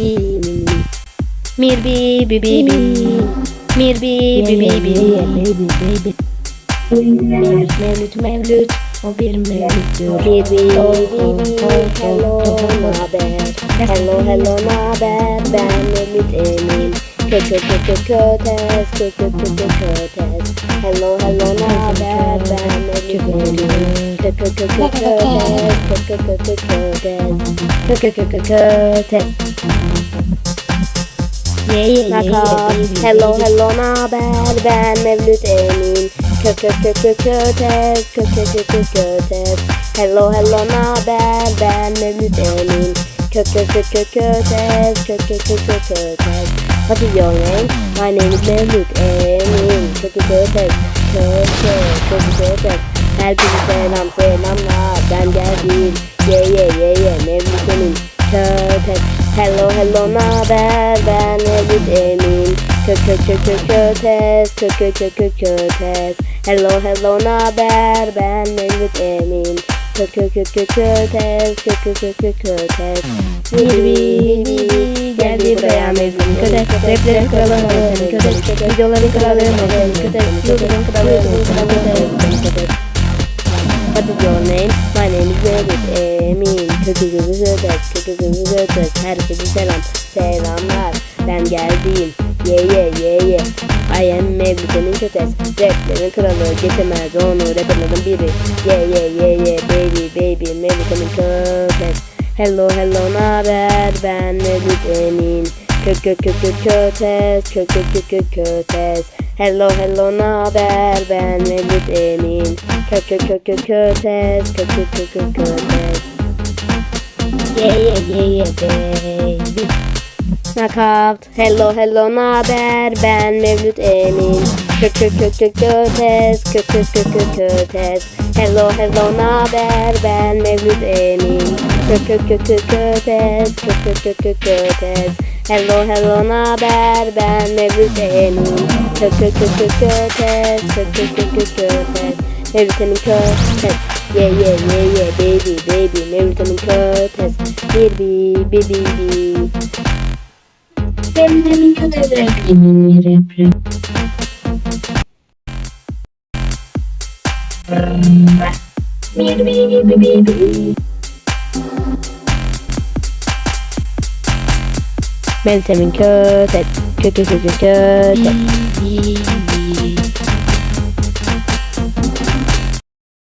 Mir bi bi bi bi. Mir bi bi bi bi. Mevlüt mevlüt mevlüt. O bir mevlüttür. Bir bi bi bi. Hello naber? Hello hello naber? Ben Mevlüt Emin. Kö kö kö kö kötes. Kö kö kö kö kötes. Hello hello naber? Hello, hello, na bad ben mevlüt emin Kökökökökötez, kökökökökötez Hello, hello, na bad ben mevlüt emin Kökökökökötez, kökökökökötez What's your name? My name is mevlüt emin Kökökökötez, kökökökötez Herkese selam selamlar. Ben geldim. Ye ye ye ye Mevlüt Emin. Kötes. Hello hello naber? Ben Mevlüt Emin. Kö kö kö kö kötes. Kö kö kö kö kötes. Hello hello naber? Ben Mevlüt Emin. Kö kö kö kö kötes. Kö kö kö kö kötes. Bir geldi buraya Mevlüt kötes. Raplerin kralı Mevlüt kötes. Videoların kralı Mevlüt kötes. YouTube'un kralı Mevlüt kötes. What is your name? My name is Mevlüt Emin. Ödet, kötü gözü ödet. Herkese selam, selamlar. Ben geldim. Ye ye ye ye. I am Mevlüt Emin Kötes. Raplerin kralı getirmez onu rapperlerin biri. Ye ye ye ye baby baby Mevlüt Emin Kötes. Hello hello naber? Ben Mevlüt Emin. Kö kö kö kö kötes, kö kö kö kö kötes. Hello hello naber? Ben Mevlüt Emin. Kö kö kö kö kötes, kö kö kö kö kötes. Yeah yeah yeah yeah baby. Knockout. Hello hello naber? Ben Mevlüt Emin. Kö kö kö kö kötes, kö kö kö kö kötes. Hello hello naber? Ben Mevlüt Emin. Kö kö kö kö kötes, kö kö kö kö kötes. Hello hello naber ben Mevlüt Emin Kö kö kö kö köpek Kö kö kö kö köpek Mevlüt Emin köpek Ye yeah, ye yeah, yeah, baby baby Mevlüt Emin köpek Bir bi bi bi bi Mevlüt Emin köpek Emin repre Bir bi bi bi bi 27 cut, cut, cut, cut, cut, cut, cut.